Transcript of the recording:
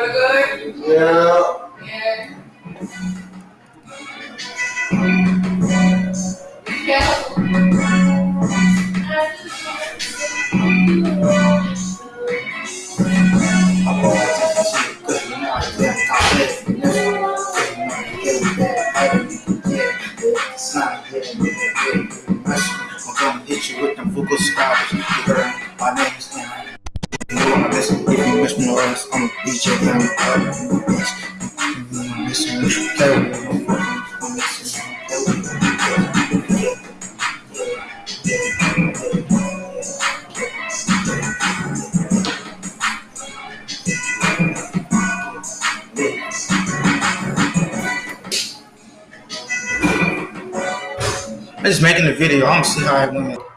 feel good? Yeah. Yeah. Yeah. I'm gonna hit you with them vocal scars. You heard my name's in I'm a DJ. I'm a bitch. I'm missing you carry. I'm I'm just making the video. I don't see how I went.